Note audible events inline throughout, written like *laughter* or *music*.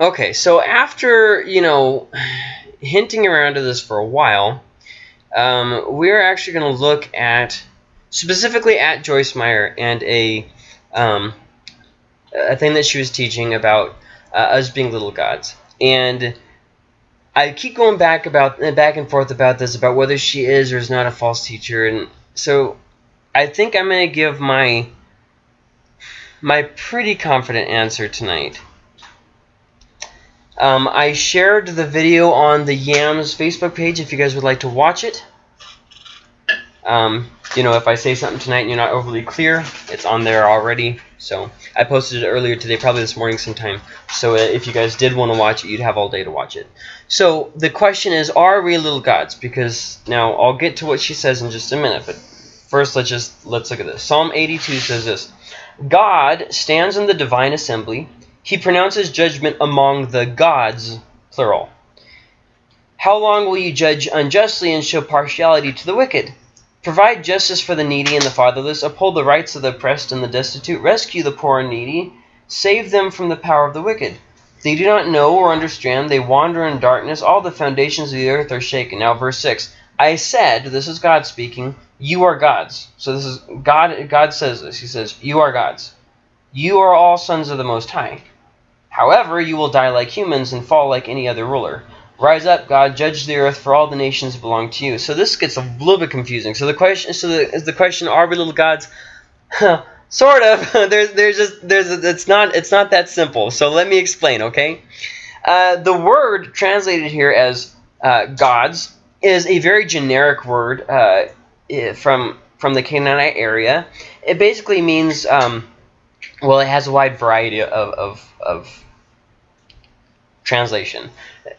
Okay, so after, you know, hinting around to this for a while, um, we're actually going to look at, specifically at Joyce Meyer and a, um, a thing that she was teaching about uh, us being little gods. And I keep going back about back and forth about this, about whether she is or is not a false teacher. And so I think I'm going to give my my pretty confident answer tonight. Um, I shared the video on the Yams Facebook page if you guys would like to watch it. Um, you know, if I say something tonight and you're not overly clear, it's on there already. So I posted it earlier today, probably this morning sometime. So uh, if you guys did want to watch it, you'd have all day to watch it. So the question is, are we little gods? Because now I'll get to what she says in just a minute, but first let's just let's look at this. Psalm 82 says this: God stands in the divine assembly he pronounces judgment among the gods, plural. How long will you judge unjustly and show partiality to the wicked? Provide justice for the needy and the fatherless, uphold the rights of the oppressed and the destitute, rescue the poor and needy, save them from the power of the wicked. They do not know or understand, they wander in darkness, all the foundations of the earth are shaken. Now verse 6. I said, this is God speaking, you are gods. So this is God God says this. He says, you are gods. You are all sons of the Most High. However, you will die like humans and fall like any other ruler. Rise up, God, judge the earth, for all the nations belong to you. So this gets a little bit confusing. So the question, so the, is the question, are we little gods? sort of. *laughs* there's, there's just, there's, it's not, it's not that simple. So let me explain, okay? Uh, the word translated here as uh, gods is a very generic word uh, from from the Canaanite area. It basically means um, well, it has a wide variety of, of, of translation.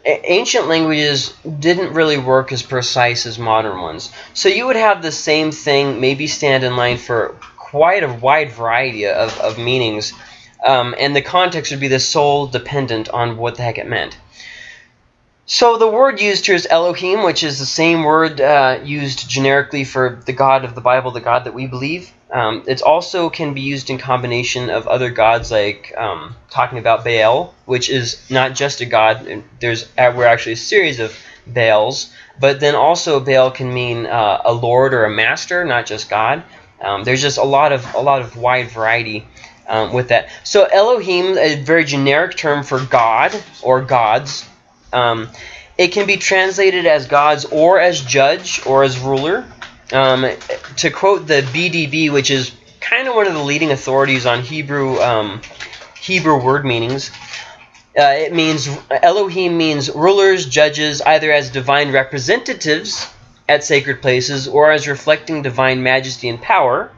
A ancient languages didn't really work as precise as modern ones. So you would have the same thing maybe stand in line for quite a wide variety of, of meanings. Um, and the context would be the sole dependent on what the heck it meant. So the word used here is Elohim, which is the same word uh, used generically for the God of the Bible, the God that we believe. Um, it also can be used in combination of other gods, like um, talking about Baal, which is not just a god. There's uh, we're actually a series of Baals, but then also Baal can mean uh, a lord or a master, not just God. Um, there's just a lot of a lot of wide variety um, with that. So Elohim, a very generic term for God or gods. Um, it can be translated as gods or as judge or as ruler. Um, to quote the BDB, which is kind of one of the leading authorities on Hebrew um, Hebrew word meanings, uh, it means Elohim means rulers, judges, either as divine representatives at sacred places or as reflecting divine majesty and power,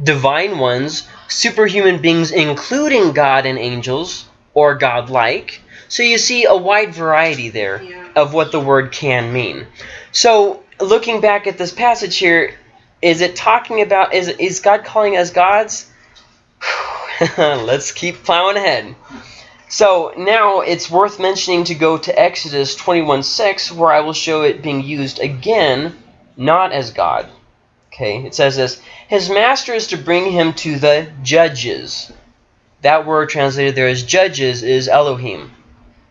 divine ones, superhuman beings including God and angels or godlike. So you see a wide variety there yeah. of what the word can mean. So looking back at this passage here, is it talking about, is, is God calling us gods? *sighs* Let's keep plowing ahead. So now it's worth mentioning to go to Exodus 21.6 where I will show it being used again, not as God. Okay, it says this, His master is to bring him to the judges. That word translated there as judges is Elohim,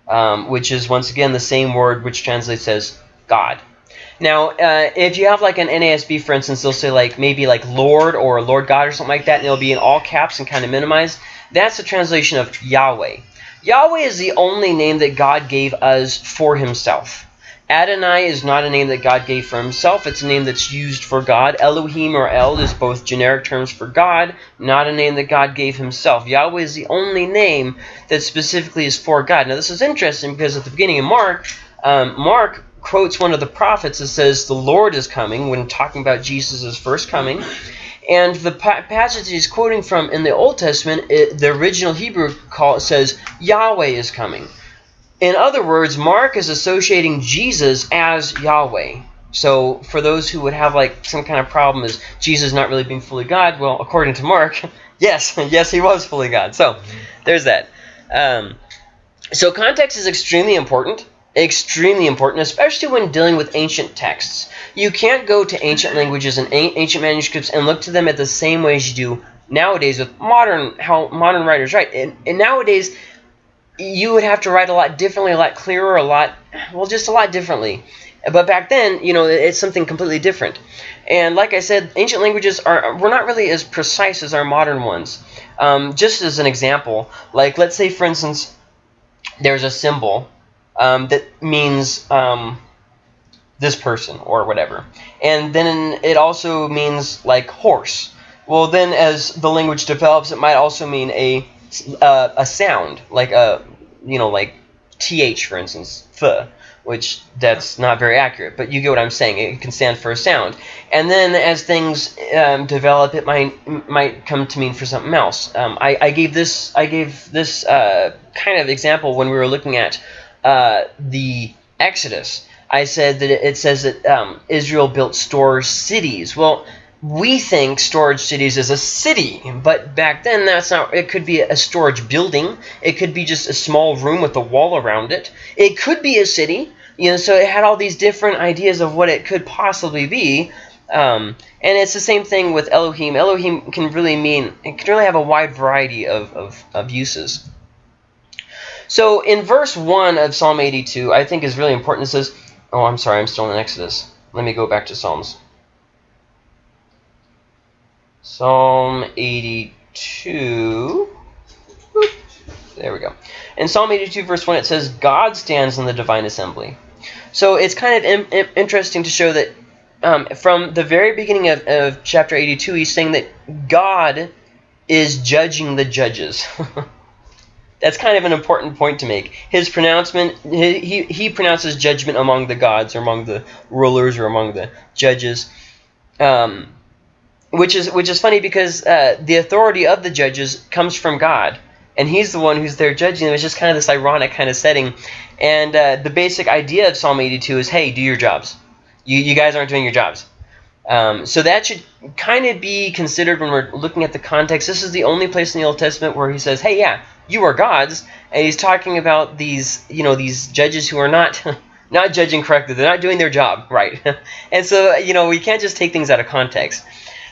um, which is once again the same word which translates as God. Now, uh, if you have like an NASB, for instance, they'll say like maybe like Lord or Lord God or something like that, and it'll be in all caps and kind of minimized. That's the translation of Yahweh. Yahweh is the only name that God gave us for himself. Adonai is not a name that God gave for himself. It's a name that's used for God. Elohim or El is both generic terms for God, not a name that God gave himself. Yahweh is the only name that specifically is for God. Now, this is interesting because at the beginning of Mark, um, Mark quotes one of the prophets that says the Lord is coming when talking about Jesus' first coming. And the pa passage he's quoting from in the Old Testament, it, the original Hebrew call says Yahweh is coming. In other words, Mark is associating Jesus as Yahweh. So for those who would have like some kind of problem is Jesus not really being fully God, well, according to Mark, *laughs* yes, *laughs* yes, he was fully God. So there's that. Um, so context is extremely important extremely important, especially when dealing with ancient texts. You can't go to ancient languages and ancient manuscripts and look to them at the same way as you do nowadays with modern how modern writers write. And, and nowadays, you would have to write a lot differently, a lot clearer, a lot, well, just a lot differently. But back then, you know, it's something completely different. And like I said, ancient languages are were not really as precise as our modern ones. Um, just as an example, like let's say, for instance, there's a symbol um, that means um, this person or whatever. And then it also means like horse. Well, then as the language develops, it might also mean a uh, a sound like a you know like th for instance, th, which that's not very accurate, but you get what I'm saying. It can stand for a sound. And then as things um, develop, it might might come to mean for something else. Um, I, I gave this I gave this uh, kind of example when we were looking at uh, the Exodus. I said that it says that um, Israel built store cities. Well, we think storage cities is a city, but back then that's not. It could be a storage building. It could be just a small room with a wall around it. It could be a city. You know, so it had all these different ideas of what it could possibly be. Um, and it's the same thing with Elohim. Elohim can really mean, it can really have a wide variety of, of, of uses. So in verse 1 of Psalm 82, I think is really important. It says, oh, I'm sorry, I'm still in Exodus. Let me go back to Psalms. Psalm 82. There we go. In Psalm 82, verse 1, it says, God stands in the divine assembly. So it's kind of interesting to show that um, from the very beginning of, of chapter 82, he's saying that God is judging the judges. *laughs* That's kind of an important point to make. His pronouncement, he, he, he pronounces judgment among the gods or among the rulers or among the judges. Um, which is which is funny because uh, the authority of the judges comes from God, and He's the one who's there judging them. It's just kind of this ironic kind of setting, and uh, the basic idea of Psalm 82 is, hey, do your jobs. You you guys aren't doing your jobs. Um, so that should kind of be considered when we're looking at the context. This is the only place in the Old Testament where he says, "Hey, yeah, you are gods," and he's talking about these, you know, these judges who are not *laughs* not judging correctly. They're not doing their job right, *laughs* and so you know we can't just take things out of context.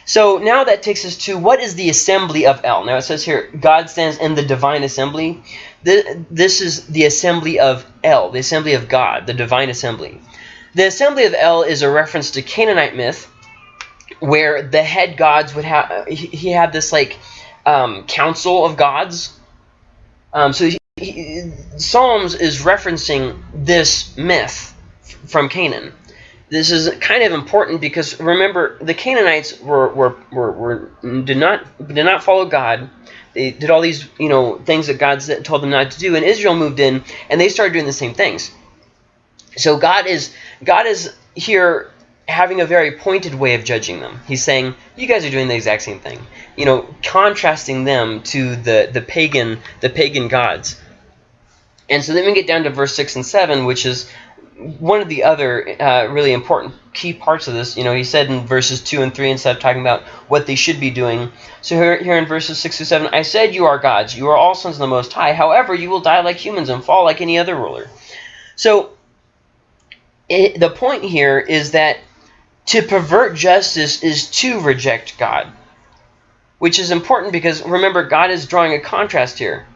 So now that takes us to what is the assembly of El? Now it says here, God stands in the divine assembly. This is the assembly of El, the assembly of God, the divine assembly. The assembly of El is a reference to Canaanite myth, where the head gods would have, he had this like um, council of gods. Um, so he, he, Psalms is referencing this myth from Canaan this is kind of important because remember the Canaanites were, were, were, were did not did not follow God. They did all these you know things that God told them not to do, and Israel moved in and they started doing the same things. So God is God is here having a very pointed way of judging them. He's saying you guys are doing the exact same thing. You know, contrasting them to the the pagan the pagan gods. And so then we get down to verse 6 and 7, which is one of the other uh, really important key parts of this, you know, he said in verses 2 and 3, instead of talking about what they should be doing. So here, here in verses 6 to 7, I said you are gods. You are all sons of the Most High. However, you will die like humans and fall like any other ruler. So it, the point here is that to pervert justice is to reject God. Which is important because, remember, God is drawing a contrast here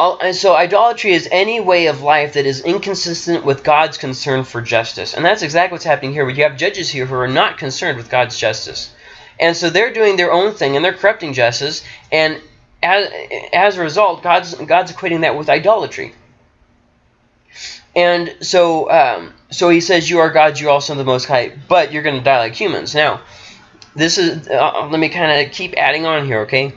and so idolatry is any way of life that is inconsistent with God's concern for justice. And that's exactly what's happening here. You have judges here who are not concerned with God's justice. And so they're doing their own thing and they're corrupting justice. And as, as a result, God's, God's equating that with idolatry. And so, um, so he says, "You are gods, you're also the Most High, but you're going to die like humans." Now, this is. Uh, let me kind of keep adding on here, okay?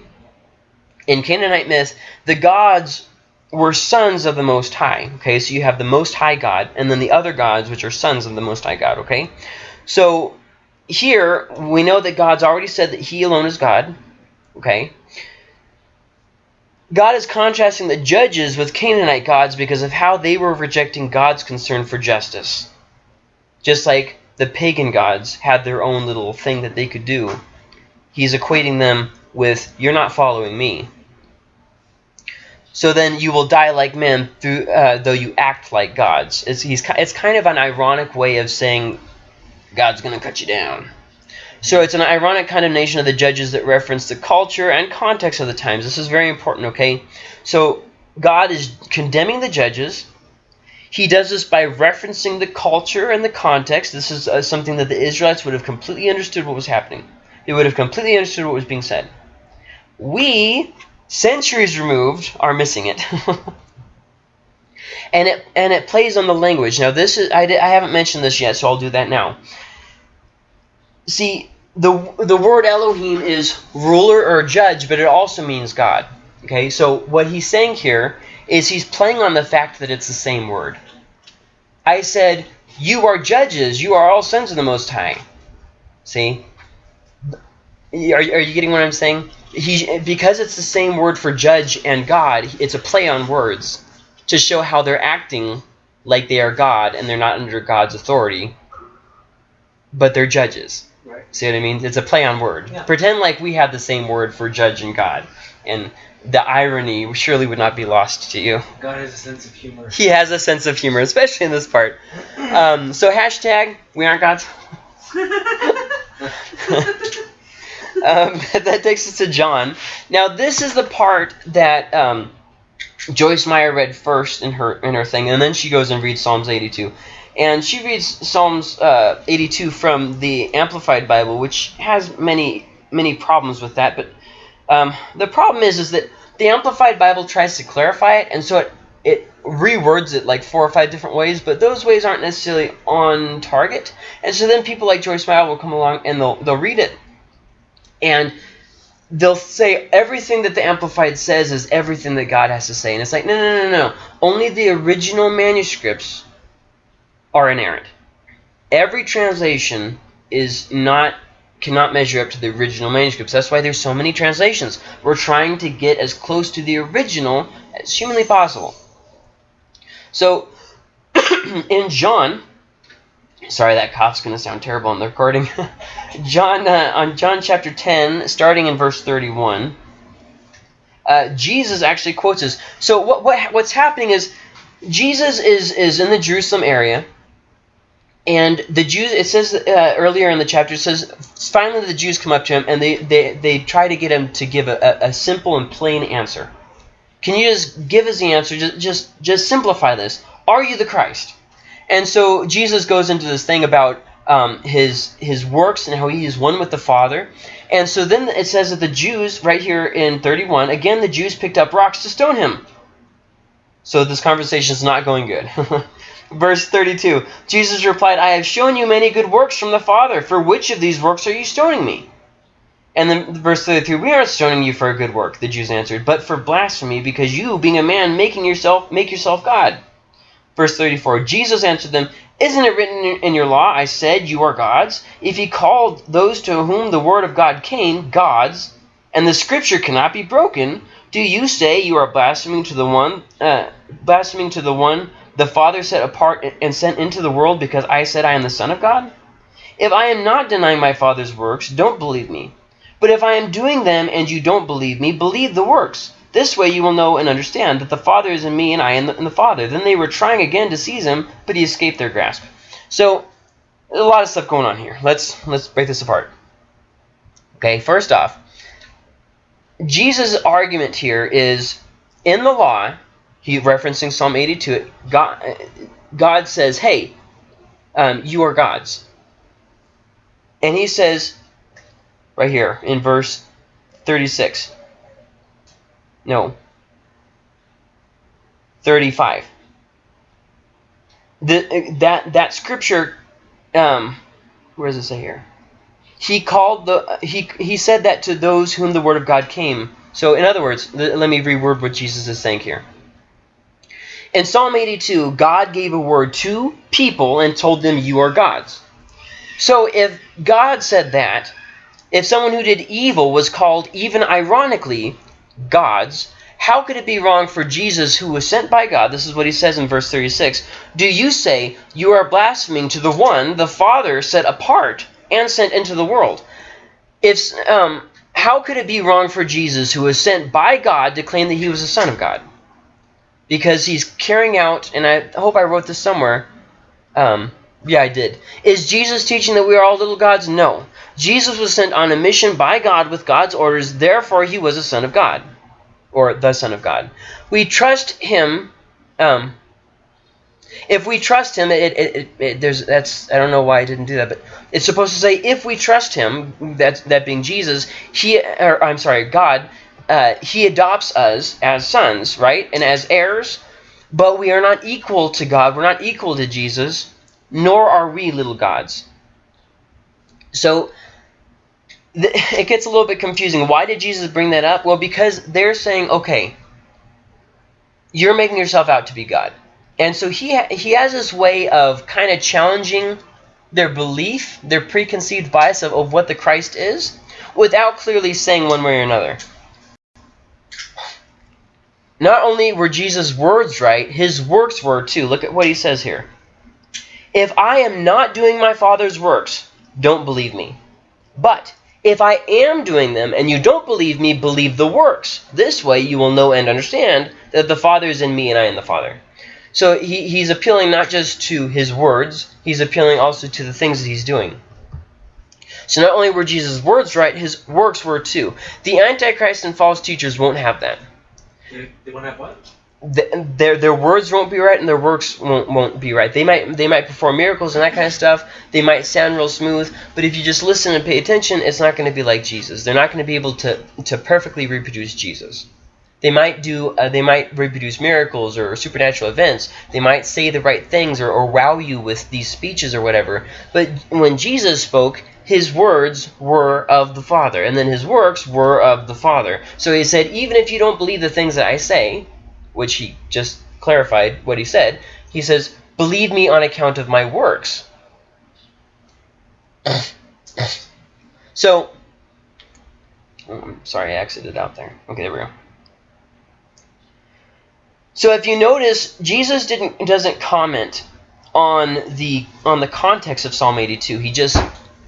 In Canaanite myth, the gods were sons of the Most High. Okay, so you have the Most High God, and then the other gods, which are sons of the Most High God. Okay, so here we know that God's already said that He alone is God. Okay, God is contrasting the judges with Canaanite gods because of how they were rejecting God's concern for justice. Just like the pagan gods had their own little thing that they could do, He's equating them with, You're not following me. So then you will die like men, through, uh, though you act like gods. It's, he's, it's kind of an ironic way of saying God's going to cut you down. So it's an ironic condemnation of the judges that reference the culture and context of the times. This is very important, okay? So God is condemning the judges. He does this by referencing the culture and the context. This is uh, something that the Israelites would have completely understood what was happening. They would have completely understood what was being said. We, centuries removed, are missing it. *laughs* and it and it plays on the language. Now this is I, I haven't mentioned this yet, so I'll do that now. See, the the word Elohim is ruler or judge, but it also means God. Okay, so what he's saying here is he's playing on the fact that it's the same word. I said, "You are judges. You are all sons of the Most High." See, are, are you getting what I'm saying? He because it's the same word for judge and God. It's a play on words to show how they're acting like they are God and they're not under God's authority, but they're judges. Right. See what I mean? It's a play on word. Yeah. Pretend like we have the same word for judge and God, and the irony surely would not be lost to you. God has a sense of humor. He has a sense of humor, especially in this part. Um, so hashtag we aren't gods. *laughs* *laughs* um, *laughs* that takes us to John. Now this is the part that um, Joyce Meyer read first in her in her thing, and then she goes and reads Psalms 82. And she reads Psalms uh, 82 from the Amplified Bible, which has many many problems with that. But um, the problem is is that the Amplified Bible tries to clarify it, and so it it rewords it like four or five different ways, but those ways aren't necessarily on target. And so then people like Joyce Meyer will come along and they'll they'll read it, and they'll say everything that the Amplified says is everything that God has to say. And it's like, no, no, no, no. Only the original manuscripts are inerrant. Every translation is not cannot measure up to the original manuscripts. That's why there's so many translations. We're trying to get as close to the original as humanly possible. So *clears throat* in John, sorry that cough's going to sound terrible on the recording. *laughs* John uh, on John chapter 10, starting in verse 31, uh, Jesus actually quotes this. So what, what what's happening is Jesus is is in the Jerusalem area, and the Jews. It says uh, earlier in the chapter, it says finally the Jews come up to him and they they, they try to get him to give a, a, a simple and plain answer. Can you just give us the answer? Just just just simplify this. Are you the Christ? And so Jesus goes into this thing about um, his his works and how he is one with the Father. And so then it says that the Jews, right here in 31, again the Jews picked up rocks to stone him. So this conversation is not going good. *laughs* Verse 32, Jesus replied, I have shown you many good works from the Father. For which of these works are you stoning me? And then verse 33, we aren't stoning you for a good work, the Jews answered, but for blasphemy, because you, being a man, making yourself make yourself God. Verse 34, Jesus answered them, Isn't it written in your law, I said, you are gods? If he called those to whom the word of God came, gods, and the scripture cannot be broken, do you say you are blaspheming to the one, uh, blaspheming to the one the Father set apart and sent into the world because I said I am the Son of God? If I am not denying my Father's works, don't believe me. But if I am doing them and you don't believe me, believe the works. This way you will know and understand that the Father is in me and I in the, in the Father. Then they were trying again to seize him, but he escaped their grasp. So, a lot of stuff going on here. Let's let's break this apart. Okay, first off, Jesus' argument here is in the law, he referencing Psalm 82, God, God says, hey, um, you are gods. And he says, right here in verse 36, no, 35. The, that, that scripture, um, where does it say here? He called the he he said that to those whom the word of God came. So in other words, let me reword what Jesus is saying here. In Psalm 82, God gave a word to people and told them, You are gods. So if God said that, if someone who did evil was called, even ironically, gods, how could it be wrong for Jesus, who was sent by God? This is what he says in verse 36. Do you say, You are blaspheming to the one the Father set apart and sent into the world? If, um, how could it be wrong for Jesus, who was sent by God, to claim that he was the Son of God? because he's carrying out, and I hope I wrote this somewhere. Um, yeah, I did. Is Jesus teaching that we are all little gods? No. Jesus was sent on a mission by God with God's orders, therefore he was a son of God, or the son of God. we trust him. Um, if we trust him, it, it, it, it, there's that's I don't know why I didn't do that, but it's supposed to say if we trust him, that that being Jesus, he or I'm sorry, God, uh, he adopts us as sons, right, and as heirs. But we are not equal to God. We're not equal to Jesus, nor are we little gods. So *laughs* it gets a little bit confusing. Why did Jesus bring that up? Well, because they're saying, okay, you're making yourself out to be God. And so he, ha he has this way of kind of challenging their belief, their preconceived bias of, of what the Christ is, without clearly saying one way or another. Not only were Jesus' words right, his works were too. Look at what he says here. If I am not doing my Father's works, don't believe me. But if I am doing them and you don't believe me, believe the works. This way you will know and understand that the Father is in me and I in the Father. So he, he's appealing not just to his words, he's appealing also to the things that he's doing. So not only were Jesus' words right, his works were too. The Antichrist and false teachers won't have that. They, they won't have what? Their their words won't be right and their works won't won't be right. They might they might perform miracles and that kind of stuff. They might sound real smooth, but if you just listen and pay attention, it's not going to be like Jesus. They're not going to be able to to perfectly reproduce Jesus. They might do uh, they might reproduce miracles or supernatural events. They might say the right things or, or wow you with these speeches or whatever. But when Jesus spoke, his words were of the Father, and then his works were of the Father. So he said, even if you don't believe the things that I say, which he just clarified what he said, he says, Believe me on account of my works. *coughs* so, I'm sorry, I exited out there. Okay, there we go. So if you notice, Jesus didn't doesn't comment on the on the context of Psalm 82. He just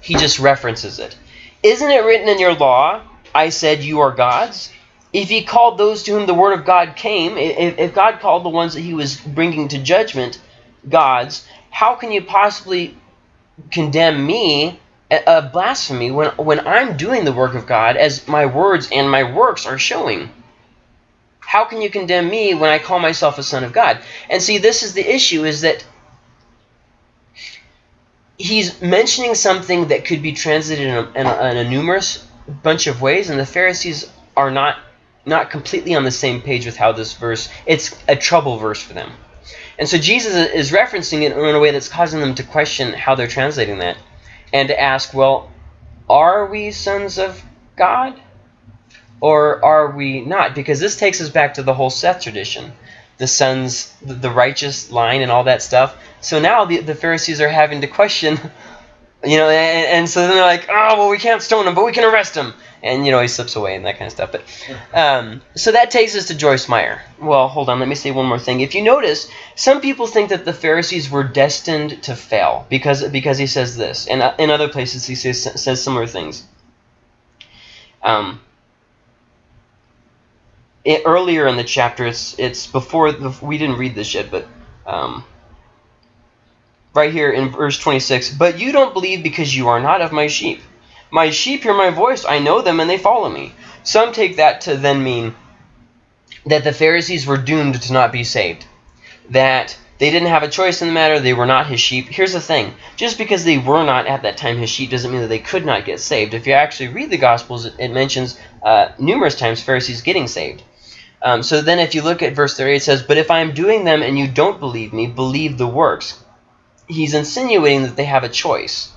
he just references it. Isn't it written in your law, I said you are gods? If he called those to whom the word of God came, if, if God called the ones that he was bringing to judgment gods, how can you possibly condemn me a blasphemy when, when I'm doing the work of God as my words and my works are showing? How can you condemn me when I call myself a son of God? And see, this is the issue, is that he's mentioning something that could be translated in a, in a, in a numerous bunch of ways, and the Pharisees are not not completely on the same page with how this verse, it's a trouble verse for them. And so Jesus is referencing it in a way that's causing them to question how they're translating that and to ask, well, are we sons of God or are we not? Because this takes us back to the whole Seth tradition, the sons, the righteous line and all that stuff. So now the, the Pharisees are having to question, *laughs* you know, and, and so then they're like, oh, well, we can't stone him, but we can arrest him and you know he slips away and that kind of stuff. But um, so that takes us to Joyce Meyer. Well, hold on, let me say one more thing. If you notice, some people think that the Pharisees were destined to fail because because he says this, and uh, in other places he says says similar things. Um, it, earlier in the chapter, it's it's before the, we didn't read this yet, but. Um, right here in verse 26, but you don't believe because you are not of my sheep. My sheep hear my voice, I know them, and they follow me. Some take that to then mean that the Pharisees were doomed to not be saved. That they didn't have a choice in the matter, they were not his sheep. Here's the thing, just because they were not at that time his sheep doesn't mean that they could not get saved. If you actually read the Gospels, it, mentions uh, numerous times Pharisees getting saved. Um, so then if you look at verse 38, it says, But if I am doing them and you don't believe me, believe the works. He's insinuating that they have a choice.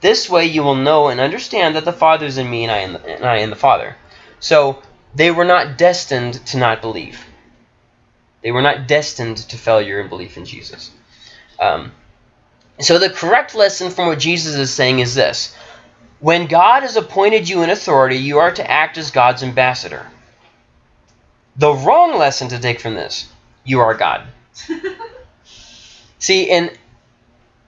This way you will know and understand that the Father is in me and I in the, and I in the Father. So they were not destined to not believe. They were not destined to failure in belief in Jesus. Um, so the correct lesson from what Jesus is saying is this. When God has appointed you in authority, you are to act as God's ambassador. The wrong lesson to take from this, you are God. *laughs* See, and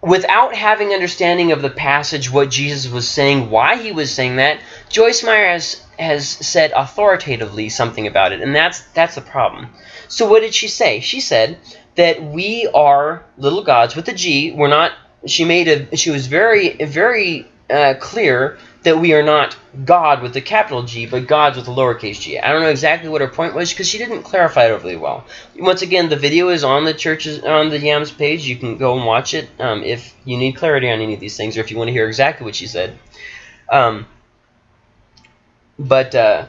without having understanding of the passage, what Jesus was saying, why he was saying that, Joyce Meyer has, has said authoritatively something about it, and that's, that's the problem. So what did she say? She said that we are little gods with a G. We're not, she made a, she was very, very uh, clear that we are not God with the capital G, but gods with the lowercase g. I don't know exactly what her point was because she didn't clarify it overly well. Once again, the video is on the church's on the Yams page. You can go and watch it um, if you need clarity on any of these things or if you want to hear exactly what she said. Um, but uh,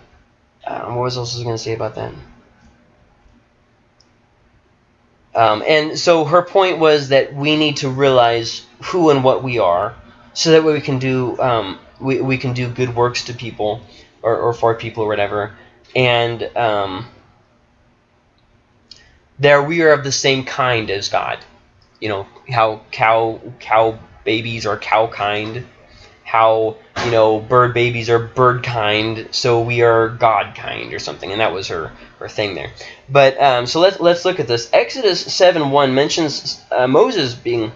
uh, what was else I going to say about that? Um, and so her point was that we need to realize who and what we are, so that way we can do um, we, we can do good works to people or, or for people or whatever. And um, there we are of the same kind as God. You know how cow cow babies are cow kind, how you know bird babies are bird kind, so we are God kind or something. And that was her her thing there. But um, so let's let's look at this. Exodus seven one mentions uh, Moses being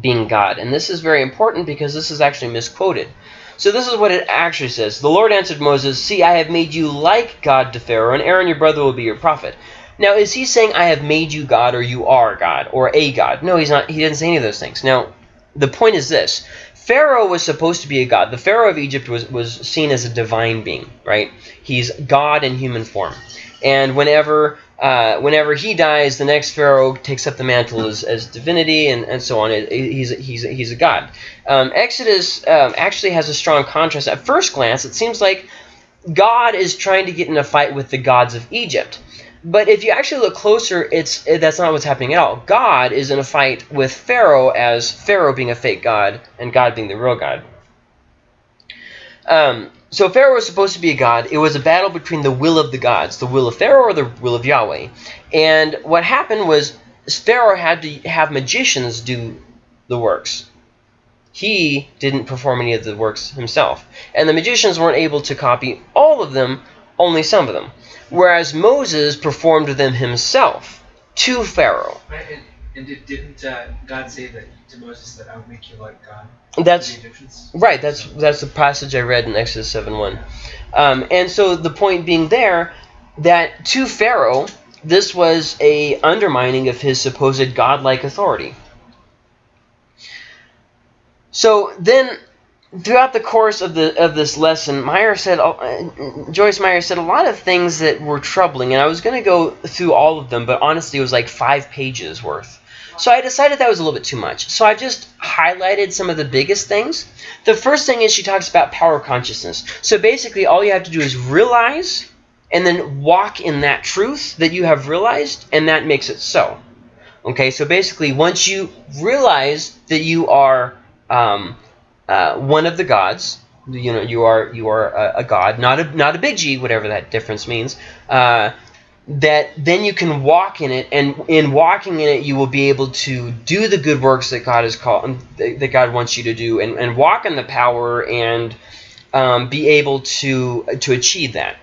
being God, and this is very important because this is actually misquoted. So this is what it actually says. The Lord answered Moses, See, I have made you like God to Pharaoh, and Aaron your brother will be your prophet. Now, is he saying, I have made you God, or you are God, or a God? No, he's not. He didn't say any of those things. Now, the point is this. Pharaoh was supposed to be a god. The Pharaoh of Egypt was, was seen as a divine being, right? He's God in human form. And whenever uh, whenever he dies, the next pharaoh takes up the mantle as, as divinity and, and so on. He's, he's, he's a god. Um, Exodus um, actually has a strong contrast. At first glance, it seems like God is trying to get in a fight with the gods of Egypt. But if you actually look closer, it's that's not what's happening at all. God is in a fight with Pharaoh as Pharaoh being a fake god and God being the real God. Um, so Pharaoh was supposed to be a god. It was a battle between the will of the gods, the will of Pharaoh or the will of Yahweh. And what happened was Pharaoh had to have magicians do the works. He didn't perform any of the works himself. And the magicians weren't able to copy all of them, only some of them. Whereas Moses performed them himself to Pharaoh. And, and didn't uh, God say that to Moses that I would make you like God? That's right. That's that's the passage I read in Exodus seven one, um, and so the point being there that to Pharaoh this was a undermining of his supposed godlike authority. So then, throughout the course of the of this lesson, Meyer said, uh, Joyce Meyer said a lot of things that were troubling, and I was going to go through all of them, but honestly, it was like five pages worth. So I decided that was a little bit too much. So I just highlighted some of the biggest things. The first thing is she talks about power consciousness. So basically all you have to do is realize and then walk in that truth that you have realized and that makes it so. Okay, so basically once you realize that you are um, uh, one of the gods, you know you are you are a, a, god, not a not a big G, whatever that difference means. Uh, that then you can walk in it and in walking in it you will be able to do the good works that God has called that God wants you to do and, and walk in the power and um, be able to to achieve that.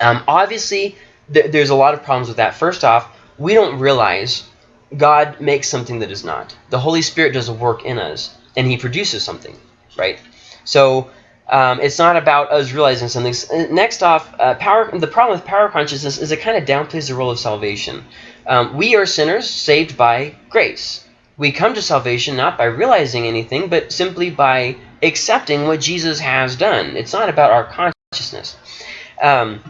Um, obviously th there's a lot of problems with that. First off we don't realize God makes something that is not. The Holy Spirit does a work in us and he produces something right so um, it's not about us realizing something. Uh, next off, uh, power. The problem with power consciousness is it kind of downplays the role of salvation. Um, we are sinners saved by grace. We come to salvation not by realizing anything, but simply by accepting what Jesus has done. It's not about our consciousness. Um,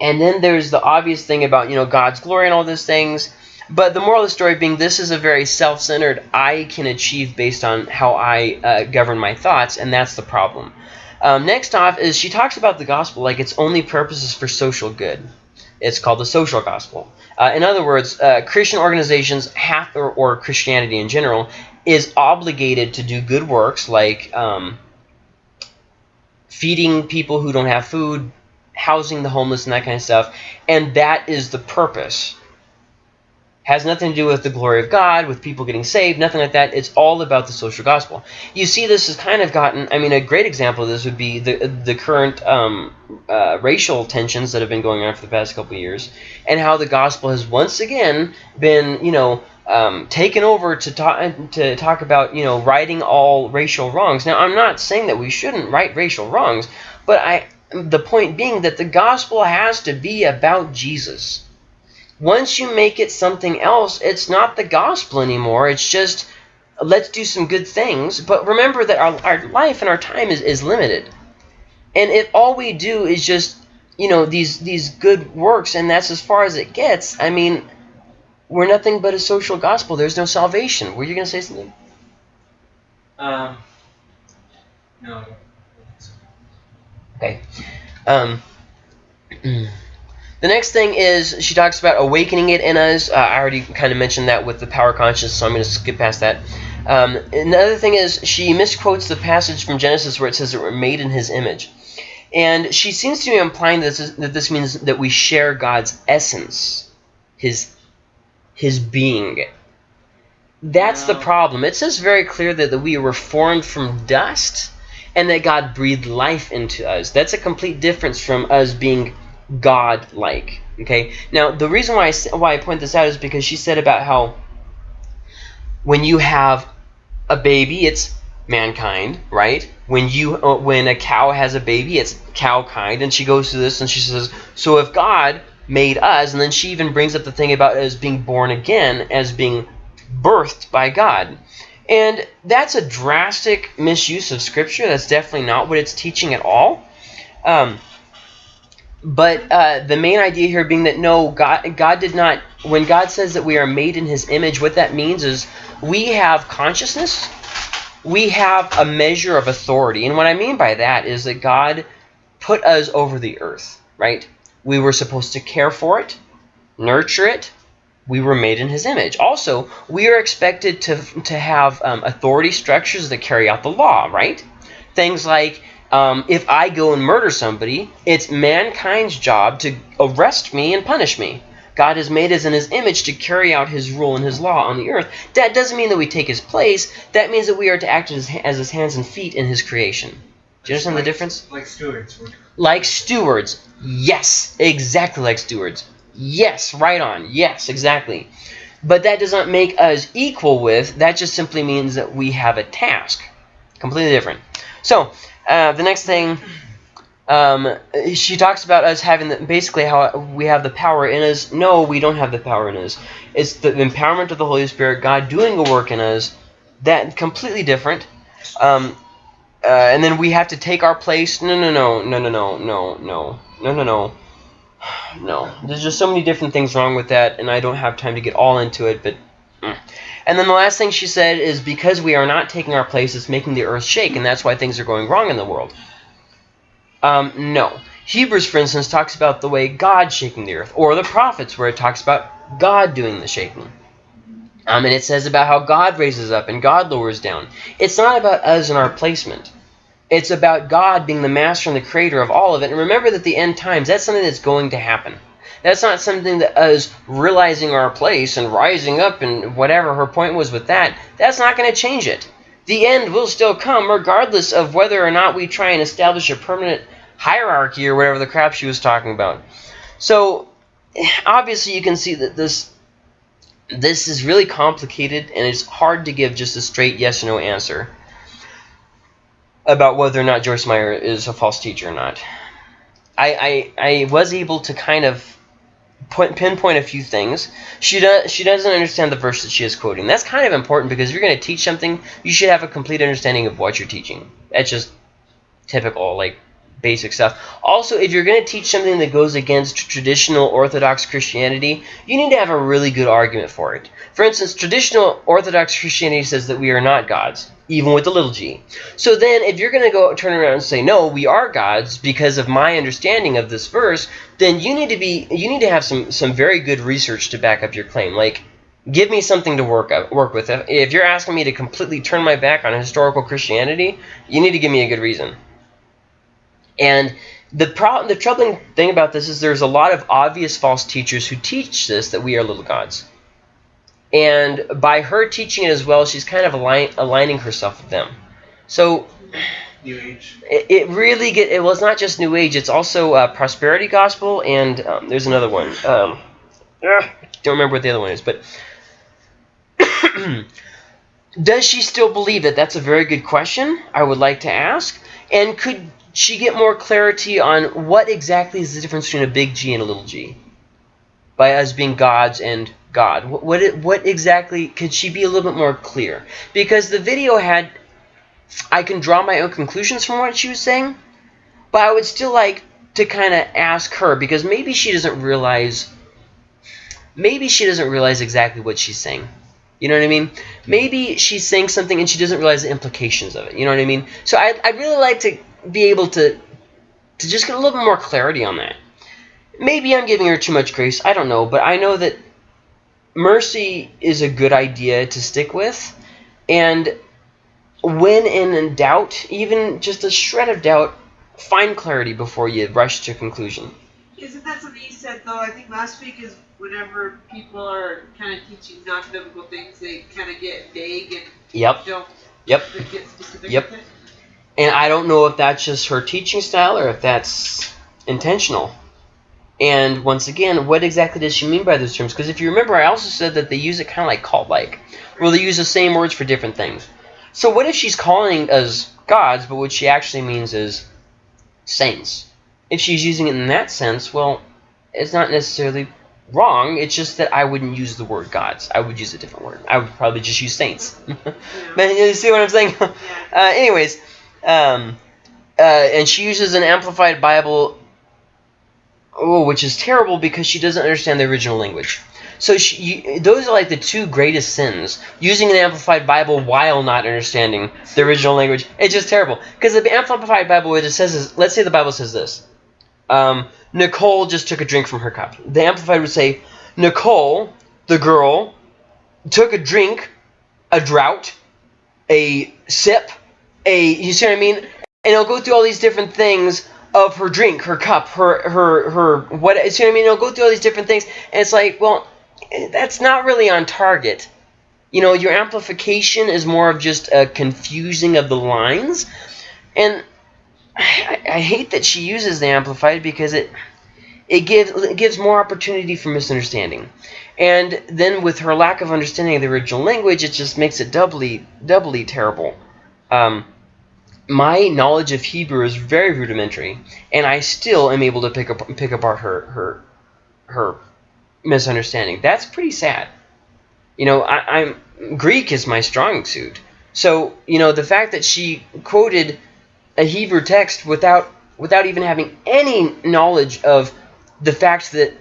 and then there's the obvious thing about you know God's glory and all those things. But the moral of the story being this is a very self-centered I can achieve based on how I uh, govern my thoughts, and that's the problem. Um, next off is she talks about the gospel like its only purpose is for social good. It's called the social gospel. Uh, in other words, uh, Christian organizations have, or, or, Christianity in general, is obligated to do good works like um, feeding people who don't have food, housing the homeless, and that kind of stuff. And that is the purpose has nothing to do with the glory of God, with people getting saved, nothing like that. It's all about the social gospel. You see, this has kind of gotten. I mean, a great example of this would be the the current um, uh, racial tensions that have been going on for the past couple years, and how the gospel has once again been, you know, um, taken over to talk to talk about, you know, righting all racial wrongs. Now, I'm not saying that we shouldn't right racial wrongs, but I. The point being that the gospel has to be about Jesus once you make it something else, it's not the gospel anymore. It's just let's do some good things. But remember that our, our life and our time is, is limited. And if all we do is just, you know, these these good works, and that's as far as it gets, I mean, we're nothing but a social gospel. There's no salvation. Were you going to say something? Um, no. Okay. Um, *clears throat* the next thing is she talks about awakening it in us. Uh, I already kind of mentioned that with the power conscious, so I'm going to skip past that. Um, another thing is she misquotes the passage from Genesis where it says that we're made in His image, and she seems to be implying that this, is, that this means that we share God's essence, His His being. That's the problem. It says very clear that, that we were formed from dust and that God breathed life into us. That's a complete difference from us being God-like. Okay. Now the reason why I, why I point this out is because she said about how when you have a baby, it's mankind, right? When you uh, when a cow has a baby, it's cow kind, and she goes through this and she says, so if God made us, and then she even brings up the thing about us being born again as being birthed by God. And that's a drastic misuse of Scripture. That's definitely not what it's teaching at all. Um, but uh, the main idea here being that no, God, God did not. When God says that we are made in His image, what that means is we have consciousness, we have a measure of authority, and what I mean by that is that God put us over the earth, right? We were supposed to care for it, nurture it. We were made in His image. Also, we are expected to to have um, authority structures that carry out the law, right? Things like um, if I go and murder somebody, it's mankind's job to arrest me and punish me. God has made us in his image to carry out his rule and his law on the earth. That doesn't mean that we take his place. That means that we are to act as, as his hands and feet in his creation. Do you understand like, the difference? Like stewards. Like stewards. Yes, exactly like stewards. Yes, right on. Yes, exactly. But that does not make us equal with. That just simply means that we have a task. Completely different. So, uh, the next thing, um, she talks about us having the, basically how we have the power in us. No, we don't have the power in us. It's the empowerment of the Holy Spirit, God doing a work in us. That completely different. Um, uh, and then we have to take our place. No, no, no, no, no, no, no, no, no, no, no. *sighs* No, there's just so many different things wrong with that, and I don't have time to get all into it, but mm. And then the last thing she said is because we are not taking our place, it's making the earth shake, and that's why things are going wrong in the world. Um, no. Hebrews, for instance, talks about the way God's shaking the earth, or the prophets, where it talks about God doing the shaking. Um, and it says about how God raises up and God lowers down. It's not about us and our placement. It's about God being the master and the creator of all of it. And remember that the end times, that's something that's going to happen. That's not something that us realizing our place and rising up and whatever her point was with that, that's not going to change it. The end will still come regardless of whether or not we try and establish a permanent hierarchy or whatever the crap she was talking about. So obviously you can see that this this is really complicated and it's hard to give just a straight yes or no answer about whether or not Joyce Meyer is a false teacher or not. I, I, I was able to kind of point, pinpoint a few things. She does she doesn't understand the verse that she is quoting. That's kind of important because if you're going to teach something, you should have a complete understanding of what you're teaching. That's just typical like basic stuff. Also, if you're going to teach something that goes against traditional Orthodox Christianity, you need to have a really good argument for it. For instance, traditional Orthodox Christianity says that we are not gods, even with the little g. So then, if you're going to go turn around and say, no, we are gods because of my understanding of this verse, then you need to be you need to have some some very good research to back up your claim. Like, give me something to work up, work with. If you're asking me to completely turn my back on historical Christianity, you need to give me a good reason. And the problem, the troubling thing about this is there's a lot of obvious false teachers who teach this that we are little gods. And by her teaching it as well, she's kind of align, aligning herself with them. So New Age. It, it really get it. Well, it's not just New Age. It's also uh, prosperity gospel, and um, there's another one. Um, don't remember what the other one is, but *clears throat* does she still believe that? That's a very good question. I would like to ask. And could she get more clarity on what exactly is the difference between a big G and a little g? By us being gods and God? What what, it, what exactly could she be a little bit more clear? Because the video had I can draw my own conclusions from what she was saying, but I would still like to kind of ask her because maybe she doesn't realize maybe she doesn't realize exactly what she's saying. You know what I mean? Mm-hmm. Maybe she's saying something and she doesn't realize the implications of it. You know what I mean? So I'd, I'd really like to be able to to just get a little bit more clarity on that. Maybe I'm giving her too much grace. I don't know. But I know that mercy is a good idea to stick with. And when in doubt, even just a shred of doubt, find clarity before you rush to a conclusion. Isn't that something you said though? I think last week is whenever people are kind of teaching non-biblical things, they kind of get vague and Yep. don't Yep. get specific. Yep. And I don't know if that's just her teaching style or if that's intentional. And once again, what exactly does she mean by those terms? Because if you remember, I also said that they use it kind of like cult-like, Well, they use the same words for different things. So what if she's calling us gods, but what she actually means is saints? If she's using it in that sense, well, it's not necessarily wrong. It's just that I wouldn't use the word gods. I would use a different word. I would probably just use saints. *laughs* But you see what I'm saying? *laughs* Uh, anyways, um, uh, and she uses an amplified Bible, oh, which is terrible because she doesn't understand the original language. So she, you, those are like the two greatest sins: using an amplified Bible while not understanding the original language. It's just terrible because the amplified Bible, what it says is, let's say the Bible says this: um, Nicole just took a drink from her cup. The amplified would say, Nicole, the girl, took a drink, a drought, a sip, a you see what I mean? And it'll go through all these different things of her drink, her cup, her her her what you see what I mean? It'll go through all these different things, and it's like, well, that's not really on target. You know, your amplification is more of just a confusing of the lines, and I, I hate that she uses the amplified because it it gives it gives more opportunity for misunderstanding. And then with her lack of understanding of the original language, it just makes it doubly doubly terrible. Um, my knowledge of Hebrew is very rudimentary, and I still am able to pick up pick apart her her her misunderstanding. That's pretty sad. You know, I, I'm Greek is my strong suit. So you know the fact that she quoted a Hebrew text without without even having any knowledge of the fact that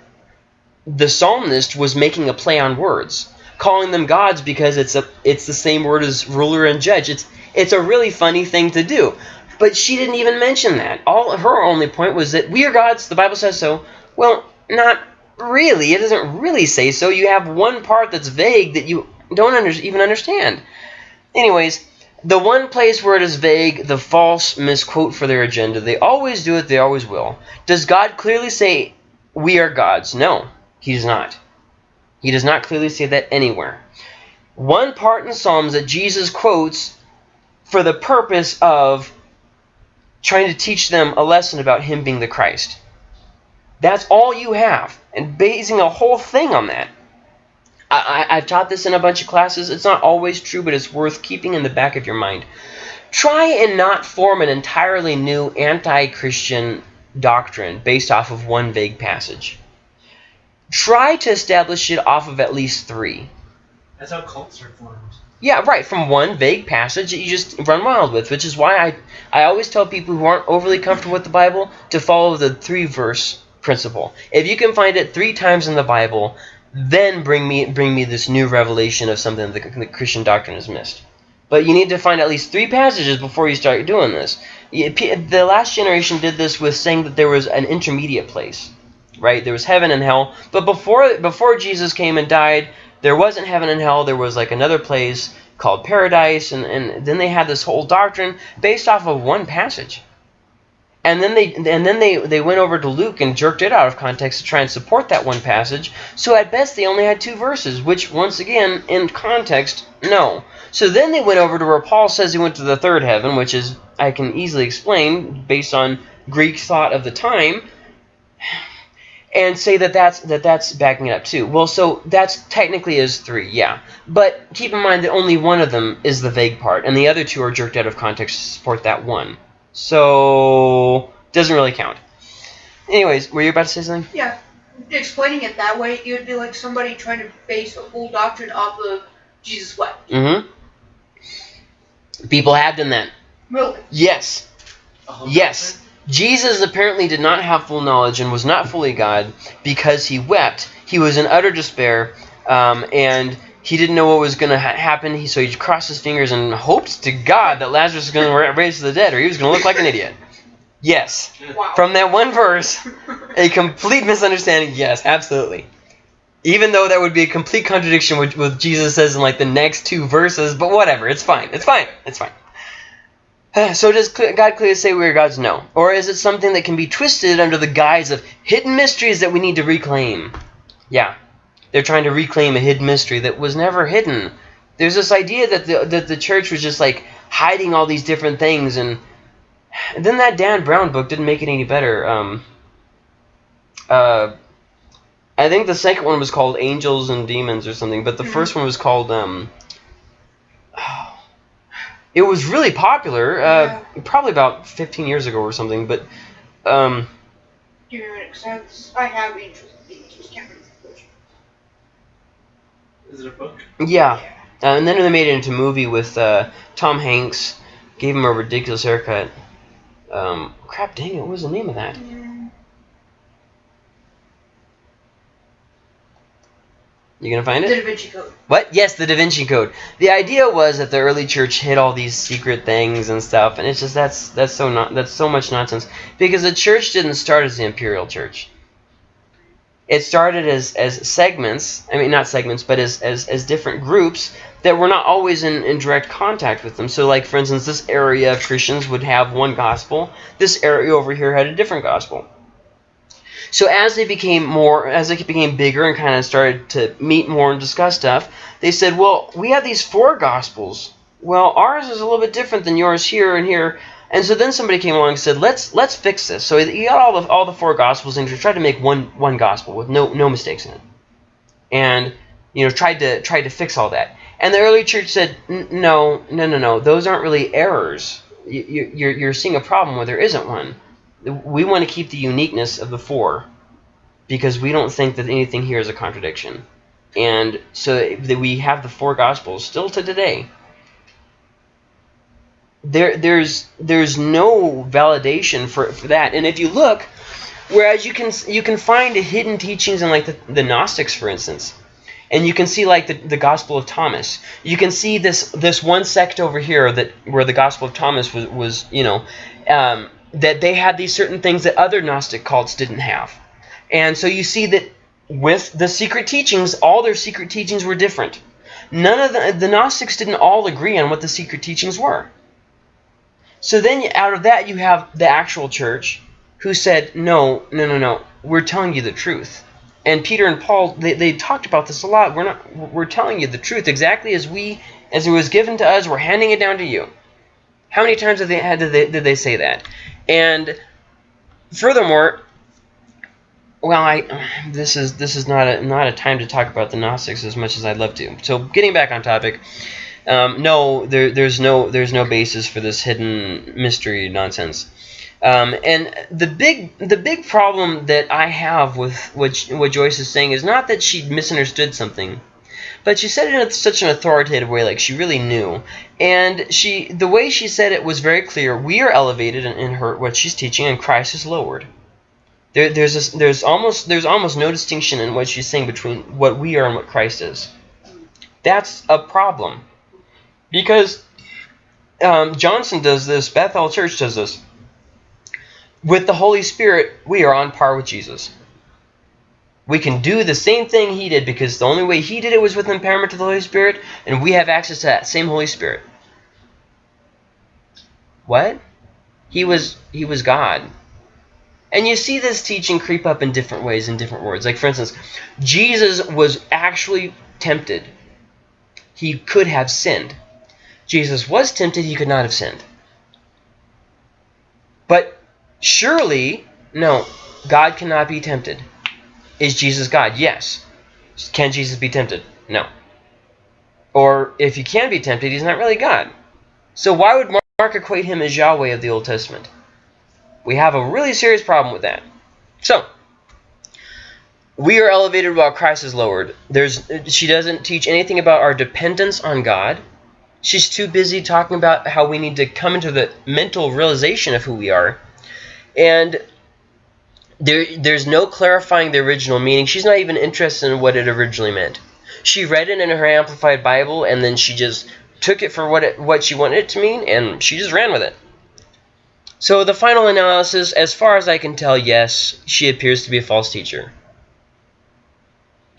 the psalmist was making a play on words, calling them gods because it's a it's the same word as ruler and judge. It's it's a really funny thing to do. But she didn't even mention that. All her only point was that we are gods, the Bible says so. Well, not really. It doesn't really say so. You have one part that's vague that you don't under, even understand. Anyways, the one place where it is vague, the false misquote for their agenda. They always do it, they always will. Does God clearly say we are gods? No, he does not. He does not clearly say that anywhere. One part in Psalms that Jesus quotes for the purpose of trying to teach them a lesson about him being the Christ. That's all you have, and basing a whole thing on that. I, I, I've taught this in a bunch of classes. It's not always true, but it's worth keeping in the back of your mind. Try and not form an entirely new anti-Christian doctrine based off of one vague passage. Try to establish it off of at least three. That's how cults are formed. Yeah, right, from one vague passage that you just run wild with, which is why I, I always tell people who aren't overly comfortable with the Bible to follow the three-verse principle. If you can find it three times in the Bible, then bring me bring me this new revelation of something that the Christian doctrine has missed. But you need to find at least three passages before you start doing this. The last generation did this with saying that there was an intermediate place, right? There was heaven and hell. But before before Jesus came and died, there wasn't heaven and hell. There was like another place called paradise, and, and then they had this whole doctrine based off of one passage. And then they and then they, they went over to Luke and jerked it out of context to try and support that one passage. So at best they only had two verses, which once again in context, no. So then they went over to where Paul says he went to the third heaven, which is I can easily explain based on Greek thought of the time, and say that that's that that's backing it up too. Well, so that's technically is three, yeah. But keep in mind that only one of them is the vague part, and the other two are jerked out of context to support that one. So doesn't really count. Anyways, were you about to say something? Yeah. explaining it that way, it would be like somebody trying to base a whole doctrine off of Jesus wept. Mm-hmm. People have done that. Really? Yes. A whole Yes. Jesus apparently did not have full knowledge and was not fully God because he wept. He was in utter despair, um, and he didn't know what was going to ha- happen. He, so he crossed his fingers and hoped to God that Lazarus was going to raise to the dead, or he was going to look like an idiot. Yes. Wow. From that one verse, a complete misunderstanding. Yes, absolutely. Even though that would be a complete contradiction with what Jesus says in like the next two verses, but whatever, it's fine. It's fine. It's fine. *sighs* So does God clearly say we are gods? No. Or is it something that can be twisted under the guise of hidden mysteries that we need to reclaim? Yeah. They're trying to reclaim a hidden mystery that was never hidden. There's this idea that the that the church was just like hiding all these different things and and *sighs* then that Dan Brown book didn't make it any better. Um, uh, I think the second one was called Angels and Demons or something, but the Mhm. first one was called. Um, it was really popular, uh, probably about 15 years ago or something. But um, Give me a minute, 'cause I have Angels and Demons, just can't. Is it a book? yeah, uh, and then they made it into a movie with uh, Tom Hanks. Gave him a ridiculous haircut. Um, crap, dang it! What was the name of that? Mm, You gonna find it? The? Da Vinci Code. What? Yes, the Da Vinci Code. The idea was that the early church hid all these secret things and stuff, and it's just that's that's so not that's so much nonsense because the church didn't start as the imperial church. It started as as segments. I mean, not segments, but as as, as different groups that were not always in, in direct contact with them. So, like for instance, this area of Christians would have one gospel. This area over here had a different gospel. So as they became more, as they became bigger and kind of started to meet more and discuss stuff, they said, "Well, we have these four gospels. Well, ours is a little bit different than yours here and here." And so then somebody came along and said, "Let's let's fix this." So you got all the all the four gospels and tried to make one one gospel with no no mistakes in it, and you know tried to tried to fix all that. And the early church said, "No, no, no, no. Those aren't really errors. You, you, you're you're seeing a problem where there isn't one." We want to keep the uniqueness of the four because we don't think that anything here is a contradiction. And so that we have the four gospels still to today. There, there's there's no validation for, for that. And if you look, whereas you can you can find hidden teachings in like the, the Gnostics, for instance, and you can see like the, the Gospel of Thomas. You can see this this one sect over here that where the Gospel of Thomas was was you know um, that they had these certain things that other Gnostic cults didn't have. And so you see that with the secret teachings, all their secret teachings were different. None of the, the Gnostics didn't all agree on what the secret teachings were. So then out of that you have the actual church who said, no, no, no, no, we're telling you the truth. And Peter and Paul, they, they talked about this a lot. We're not, we're telling you the truth exactly as we, as it was given to us. We're handing it down to you. How many times did they, did they, did they say that? And furthermore, well, I this is this is not a not a time to talk about the Gnostics as much as I'd love to. So getting back on topic, um, no, there, there's no there's no basis for this hidden mystery nonsense. Um, and the big the big problem that I have with what what Joyce is saying is not that she misunderstood something, but she said it in such an authoritative way, like she really knew. And she the way she said it was very clear. We are elevated in, in her what she's teaching, and Christ is lowered. There, there's this, there's almost there's almost no distinction in what she's saying between what we are and what Christ is. That's a problem, because um, Johnson does this. Bethel Church does this. With the Holy Spirit, we are on par with Jesus. We can do the same thing he did because the only way he did it was with empowerment to the Holy Spirit, and we have access to that same Holy Spirit. What? He was he was God. And you see this teaching creep up in different ways in different words. Like for instance, Jesus was actually tempted. He could have sinned. Jesus was tempted, he could not have sinned. But surely, no, God cannot be tempted. Is Jesus God? Yes. Can Jesus be tempted? No. Or if he can be tempted, he's not really God. So why would Mark equate him as Yahweh of the Old Testament? We have a really serious problem with that. So, we are elevated while Christ is lowered. There's she doesn't teach anything about our dependence on God. She's too busy talking about how we need to come into the mental realization of who we are. And there, there's no clarifying the original meaning. She's not even interested in what it originally meant. She read it in her Amplified Bible, and then she just took it for what it, what she wanted it to mean, and she just ran with it. So the final analysis, as far as I can tell, yes, she appears to be a false teacher.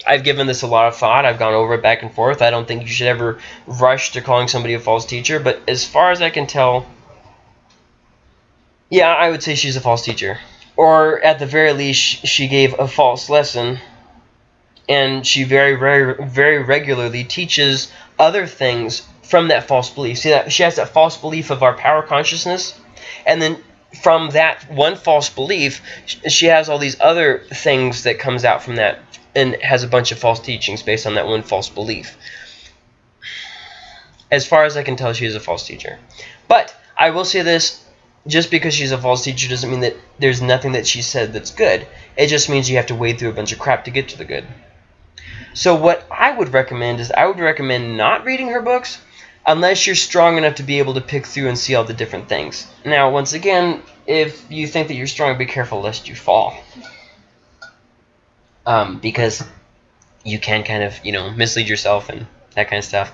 I've given this a lot of thought. I've gone over it back and forth. I don't think you should ever rush to calling somebody a false teacher. But as far as I can tell, yeah, I would say she's a false teacher. Or at the very least, she gave a false lesson. And she very, very, very regularly teaches other things from that false belief. See, that she has that false belief of our power consciousness. And then from that one false belief, she has all these other things that comes out from that and has a bunch of false teachings based on that one false belief. As far as I can tell, she is a false teacher. But I will say this, just because she's a false teacher doesn't mean that there's nothing that she said that's good. It just means you have to wade through a bunch of crap to get to the good. So what I would recommend is I would recommend not reading her books unless you're strong enough to be able to pick through and see all the different things. Now, once again, if you think that you're strong, be careful lest you fall um, because you can kind of you know mislead yourself and that kind of stuff.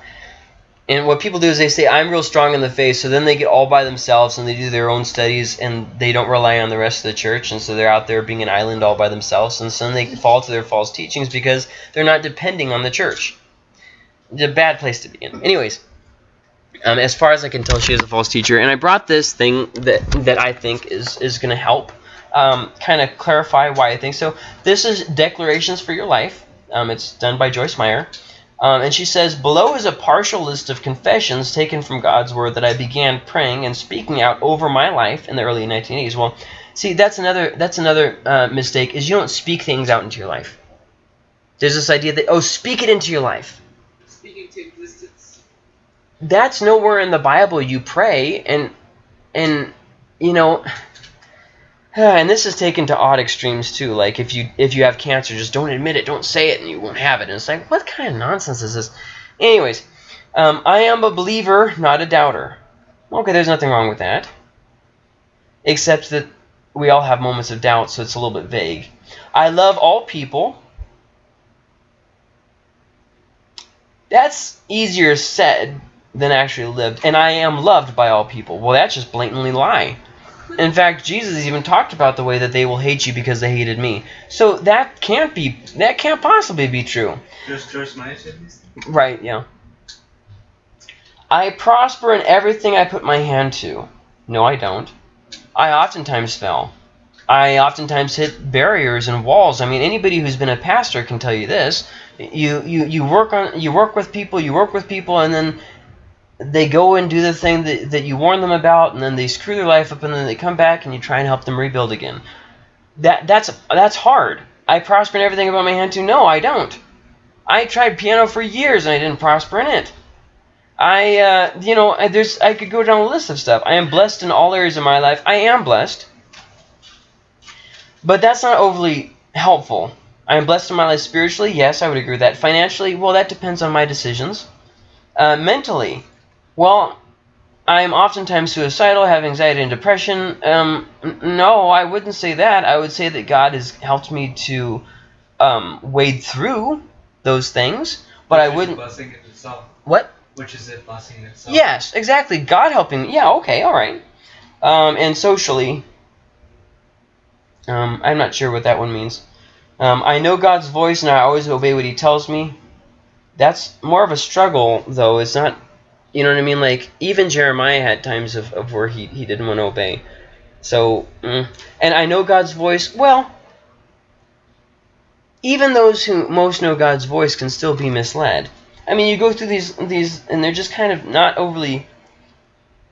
And what people do is they say, I'm real strong in the faith, so then they get all by themselves and they do their own studies and they don't rely on the rest of the church, and so they're out there being an island all by themselves, and so then they fall to their false teachings because they're not depending on the church. It's a bad place to be in. Anyways, um, as far as I can tell, she is a false teacher, and I brought this thing that, that I think is, is going to help um, kind of clarify why I think so. This is Declarations for Your Life. Um, it's done by Joyce Meyer. Um, and she says, Below is a partial list of confessions taken from God's Word that I began praying and speaking out over my life in the early 1980s. Well, see, that's another, that's another uh, mistake, is you don't speak things out into your life. There's this idea that, oh, speak it into your life. Speaking to existence. That's nowhere in the Bible you pray, and, and you know and this is taken to odd extremes too. Like if you if you have cancer, just don't admit it, don't say it, and you won't have it. And it's like, what kind of nonsense is this? Anyways, um, I am a believer, not a doubter. Okay, there's nothing wrong with that. Except that we all have moments of doubt, so it's a little bit vague. I love all people. That's easier said than actually lived. And I am loved by all people. Well, that's just blatantly lie. In fact, Jesus even talked about the way that they will hate you because they hated me. So that can't be that can't possibly be true. Joyce Meyer said this? Right, yeah. I prosper in everything I put my hand to. No, I don't. I oftentimes fail. I oftentimes hit barriers and walls. I mean, anybody who's been a pastor can tell you this. You you you work on you work with people, you work with people, and then they go and do the thing that, that you warn them about, and then they screw their life up, and then they come back and you try and help them rebuild again. That that's that's hard. I prosper in everything about my hand too. No, I don't. I tried piano for years and I didn't prosper in it. I, uh, you know, I, there's I could go down a list of stuff. I am blessed in all areas of my life. I am blessed, but that's not overly helpful. I am blessed in my life spiritually. Yes, I would agree with that. Financially, well, that depends on my decisions. Uh, mentally, well, I'm oftentimes suicidal, have anxiety and depression. Um, no, I wouldn't say that. I would say that God has helped me to um, wade through those things, but Which I wouldn't. a blessing in itself. What? Which is a blessing in itself. Yes, exactly. God helping. Yeah, okay, all right. Um, and socially, um, I'm not sure what that one means. Um, I know God's voice and I always obey what He tells me. That's more of a struggle, though. It's not you know what I mean? Like, even Jeremiah had times of, of where he, he didn't want to obey. So, mm. and I know God's voice. Well, even those who most know God's voice can still be misled. I mean, you go through these, these and they're just kind of not overly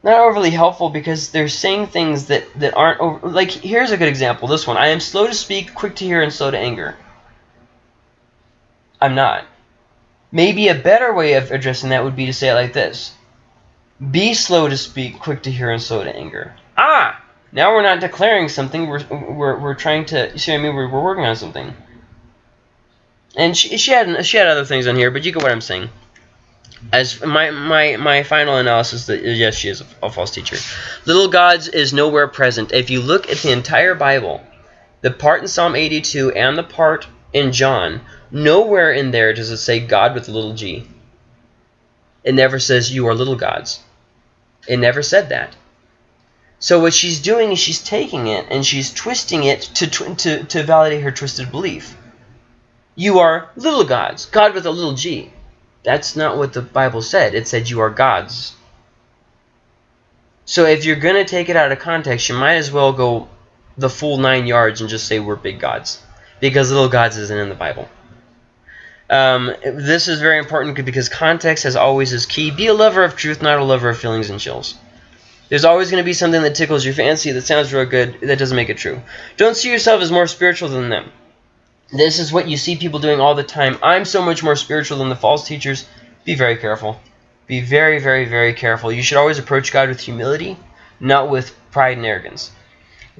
not overly helpful because they're saying things that, that aren't over, like here's a good example this one i am slow to speak quick to hear and slow to anger i'm not Maybe a better way of addressing that would be to say it like this. Be slow to speak, quick to hear, and slow to anger. Ah! Now we're not declaring something, we're, we're, we're trying to, you see what I mean? We're, we're working on something. and she, she had she had other things on here, but you get what I'm saying. As my my my final analysis that yes, she is a, a false teacher. Little gods is nowhere present. If you look at the entire Bible, the part in Psalm 82 and the part in John, nowhere in there does it say God with a little g. It never says you are little gods. It never said that. So what she's doing is she's taking it and she's twisting it to, to, to validate her twisted belief. You are little gods. God with a little g. That's not what the Bible said. It said you are gods. So if you're going to take it out of context, you might as well go the full nine yards and just say we're big gods. Because little gods isn't in the Bible. Um, this is very important because context, as always, is key. Be a lover of truth, not a lover of feelings and chills. There's always going to be something that tickles your fancy that sounds real good that doesn't make it true. Don't see yourself as more spiritual than them. This is what you see people doing all the time. I'm so much more spiritual than the false teachers. Be very careful. Be very, very, very careful. You should always approach God with humility, not with pride and arrogance.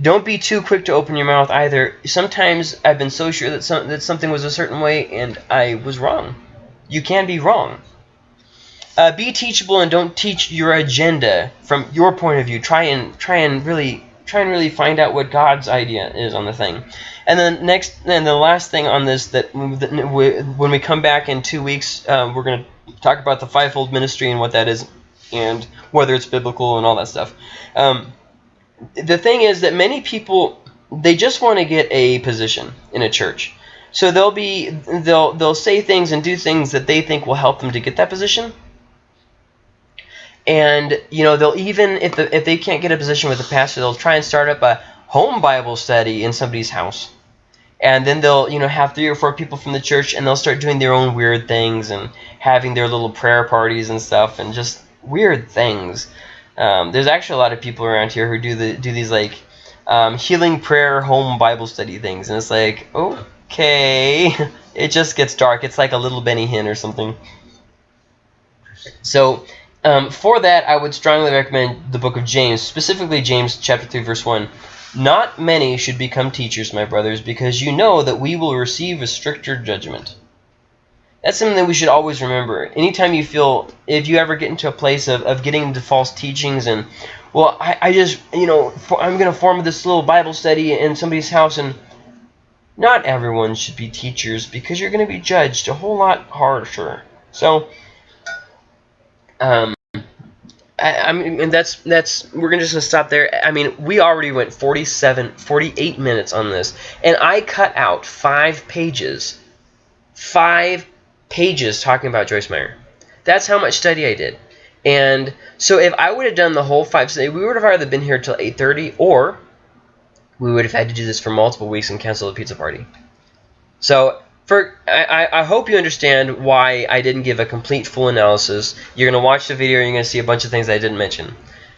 Don't be too quick to open your mouth either. Sometimes I've been so sure that, some, that something was a certain way and I was wrong. You can be wrong. Uh, be teachable and don't teach your agenda from your point of view. Try and try and really try and really find out what God's idea is on the thing. And then next, and the last thing on this that, when we come back in two weeks, um, we're going to talk about the fivefold ministry and what that is, and whether it's biblical and all that stuff. Um, the thing is that many people they just want to get a position in a church. So they'll be they'll they'll say things and do things that they think will help them to get that position. And you know they'll even if the, if they can't get a position with the pastor, they'll try and start up a home Bible study in somebody's house. And then they'll you know have three or four people from the church, and they'll start doing their own weird things and having their little prayer parties and stuff, and just weird things. Um, there's actually a lot of people around here who do the do these like um, healing prayer home Bible study things, and it's like okay, *laughs* it just gets dark. It's like a little Benny Hinn or something. So um, for that, I would strongly recommend the book of James, specifically James chapter 3, verse 1. Not many should become teachers, my brothers, because you know that we will receive a stricter judgment. That's something that we should always remember. Anytime you feel, if you ever get into a place of, of getting into false teachings and, well, I, I just, you know, for, I'm going to form this little Bible study in somebody's house and not everyone should be teachers because you're going to be judged a whole lot harsher. So, um, I, I, mean, and that's that's we're gonna just gonna stop there. I mean, we already went 47, 48 minutes on this, and I cut out five pages, five pages talking about Joyce Meyer. That's how much study I did. And so if I would have done the whole five, we would have either been here till 8:30, or we would have had to do this for multiple weeks and cancel the pizza party. So for I, I hope you understand why I didn't give a complete full analysis. You're going to watch the video and you're going to see a bunch of things I didn't mention.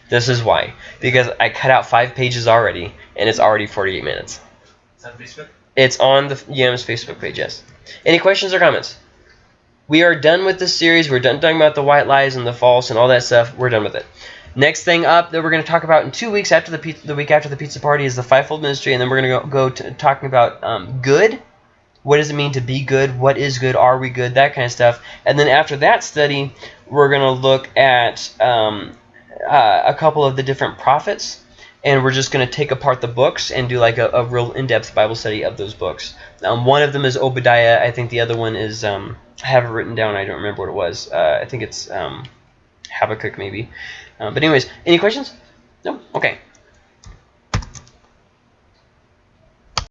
This is why. Because I cut out five pages already, and it's already 48 minutes. Is that Facebook? It's on the Yams Facebook page, yes. Any questions or comments? We are done with this series. We're done talking about the white lies and the false and all that stuff. We're done with it. Next thing up that we're going to talk about in two weeks after the the week after the pizza party is the fivefold ministry, and then we're going to go, go to talking about um, good what does it mean to be good? What is good? Are we good? That kind of stuff. And then after that study, we're going to look at um, uh, a couple of the different prophets. And we're just going to take apart the books and do like a, a real in-depth Bible study of those books. Um, one of them is Obadiah. I think the other one is, um, I have it written down. I don't remember what it was. Uh, I think it's um, Habakkuk maybe. Uh, but anyways, any questions? No? Okay.